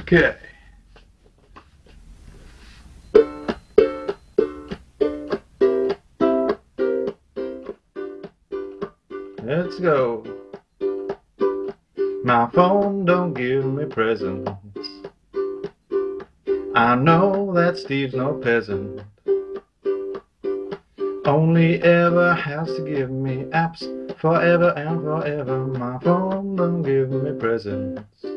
Okay. Let's go. My phone don't give me presents. I know that Steve's no peasant. Only ever has to give me apps forever and forever. My phone don't give me presents.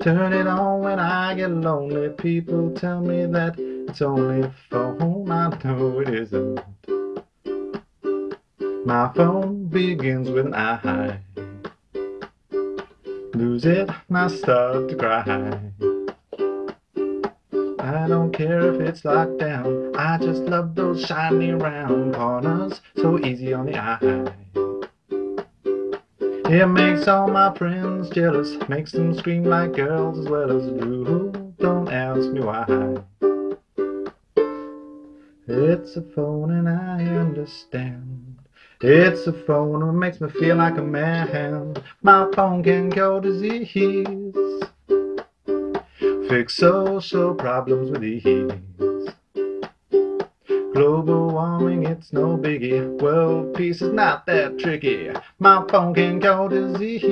Turn it on when I get lonely. People tell me that it's only phone. I know it isn't. My phone begins with an I. Lose it and I start to cry. I don't care if it's locked down. I just love those shiny round corners. So easy on the eye. It makes all my friends jealous. Makes them scream like girls as well as do. Don't ask me why. It's a phone and I understand. It's a phone that makes me feel like a man. My phone can cure disease. Fix social problems with ease. Global warming, it's no biggie. World peace is not that tricky. My phone can cure disease.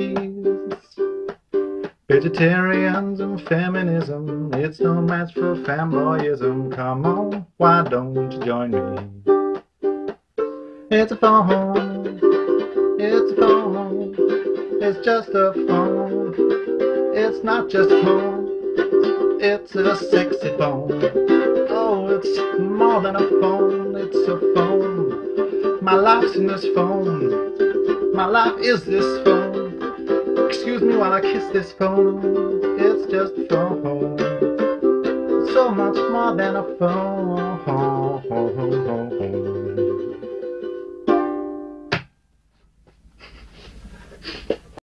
Vegetarians and feminism, it's no match for fanboyism. Come on, why don't you join me? It's a phone, it's a phone, it's just a phone. It's not just a phone, it's a sexy phone. Oh, it's more than a phone, it's a phone. My life's in this phone, my life is this phone. Excuse me while I kiss this phone, it's just a phone. So much more than a phone.